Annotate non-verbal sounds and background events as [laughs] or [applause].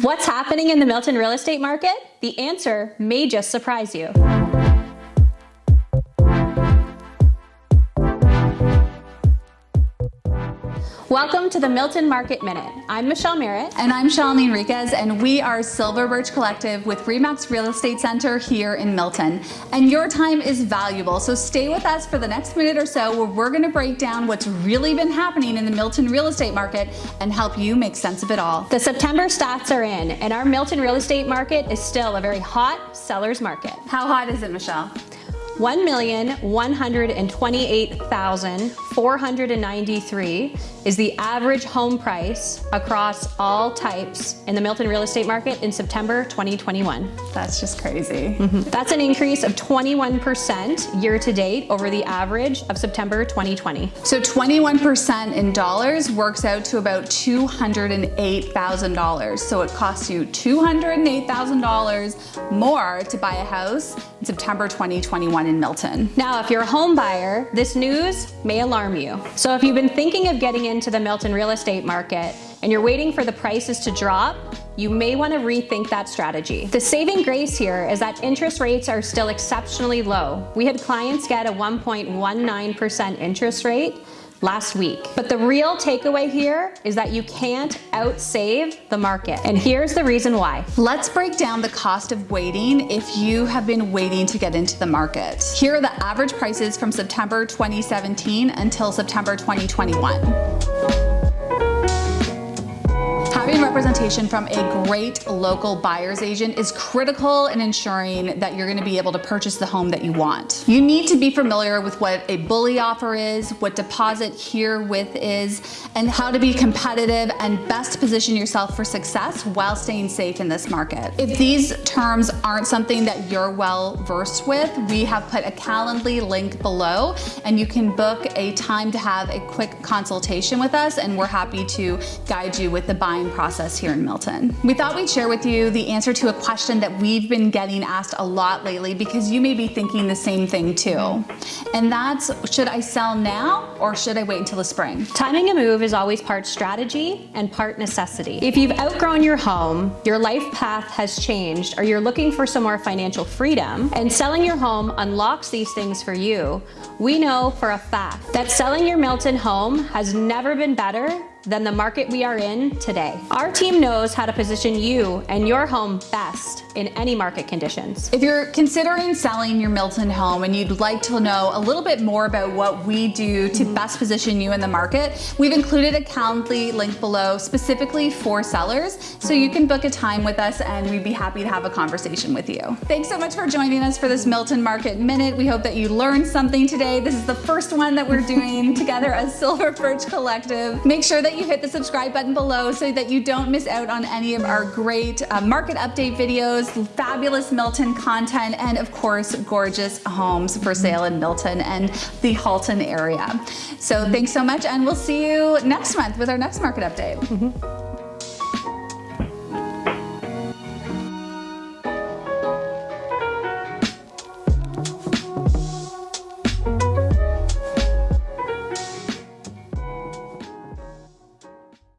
What's happening in the Milton real estate market? The answer may just surprise you. Welcome to the Milton Market Minute. I'm Michelle Merritt. And I'm Shalini Enriquez, and we are Silver Birch Collective with Remax Real Estate Center here in Milton. And your time is valuable, so stay with us for the next minute or so where we're gonna break down what's really been happening in the Milton real estate market and help you make sense of it all. The September stats are in, and our Milton real estate market is still a very hot seller's market. How hot is it, Michelle? 1,128,493 is the average home price across all types in the Milton real estate market in September 2021. That's just crazy. Mm -hmm. That's an increase of 21% year to date over the average of September 2020. So 21% in dollars works out to about $208,000. So it costs you $208,000 more to buy a house in September 2021 in Milton. Now, if you're a home buyer, this news may alarm you. So if you've been thinking of getting into the Milton real estate market and you're waiting for the prices to drop, you may want to rethink that strategy. The saving grace here is that interest rates are still exceptionally low. We had clients get a 1.19% interest rate last week. But the real takeaway here is that you can't outsave the market. And here's the reason why. Let's break down the cost of waiting if you have been waiting to get into the market. Here are the average prices from September 2017 until September 2021 representation from a great local buyer's agent is critical in ensuring that you're gonna be able to purchase the home that you want. You need to be familiar with what a bully offer is, what deposit herewith is, and how to be competitive and best position yourself for success while staying safe in this market. If these terms aren't something that you're well versed with, we have put a Calendly link below and you can book a time to have a quick consultation with us and we're happy to guide you with the buying process us here in Milton. We thought we'd share with you the answer to a question that we've been getting asked a lot lately because you may be thinking the same thing too. And that's, should I sell now or should I wait until the spring? Timing a move is always part strategy and part necessity. If you've outgrown your home, your life path has changed, or you're looking for some more financial freedom, and selling your home unlocks these things for you, we know for a fact that selling your Milton home has never been better than the market we are in today. Our team knows how to position you and your home best in any market conditions. If you're considering selling your Milton home and you'd like to know a little bit more about what we do to mm -hmm. best position you in the market, we've included a Calendly link below specifically for sellers, so you can book a time with us and we'd be happy to have a conversation with you. Thanks so much for joining us for this Milton Market Minute. We hope that you learned something today. This is the first one that we're doing [laughs] together as Silver Birch Collective. Make sure that you hit the subscribe button below so that you don't miss out on any of our great uh, market update videos, fabulous Milton content, and of course, gorgeous homes for sale in Milton and the Halton area. So thanks so much, and we'll see you next month with our next market update. Mm -hmm.